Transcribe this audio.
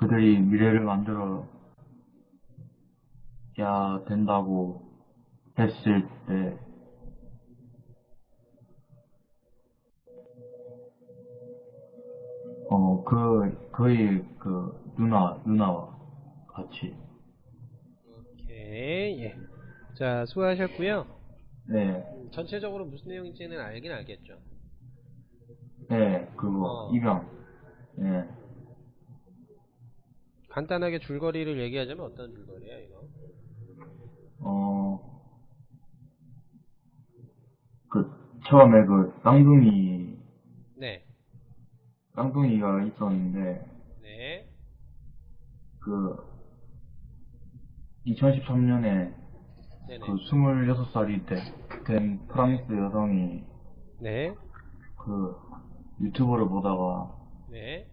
그들이 미래를 만들어 야 된다고 했을 때 어, 그, 거의, 그, 누나, 누나와 같이. 오케이, 예. 자, 수고하셨고요. 네, 전체적으로 무슨 내용인지는 알긴 알겠죠. 네, 그거, 어. 입양. 네, 간단하게 줄거리를 얘기하자면 어떤 줄거리야, 이거? 어, 그, 처음에 그, 쌍둥이, 네. 쌍둥이가 있었는데, 네. 그, 2013년에 네네. 그 26살이 된 프랑스 여성이 네. 그 유튜브를 보다가 네.